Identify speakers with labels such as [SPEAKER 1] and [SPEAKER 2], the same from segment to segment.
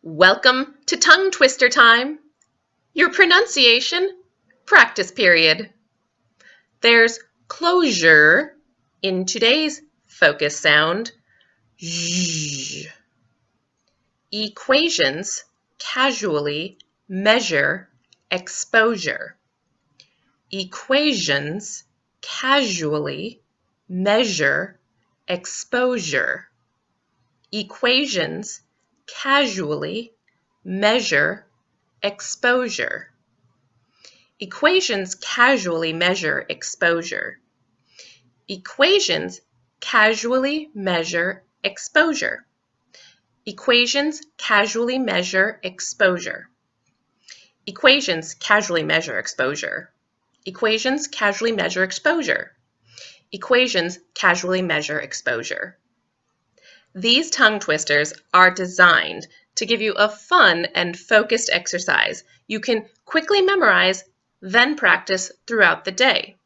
[SPEAKER 1] Welcome to Tongue Twister Time, your pronunciation practice period. There's closure in today's focus sound. Zh. Equations casually measure exposure. Equations casually measure exposure. Equations casually measure exposure. Equations casually measure exposure. Equations casually measure exposure. Equations casually measure exposure. Equations casually measure exposure. Equations casually measure exposure. Equations casually measure exposure. These tongue twisters are designed to give you a fun and focused exercise you can quickly memorize, then practice throughout the day.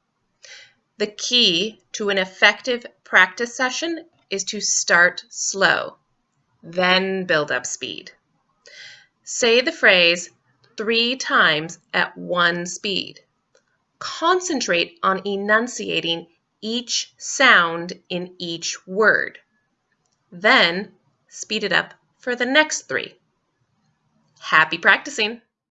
[SPEAKER 1] The key to an effective practice session is to start slow, then build up speed. Say the phrase three times at one speed. Concentrate on enunciating each sound in each word. Then speed it up for the next three. Happy practicing!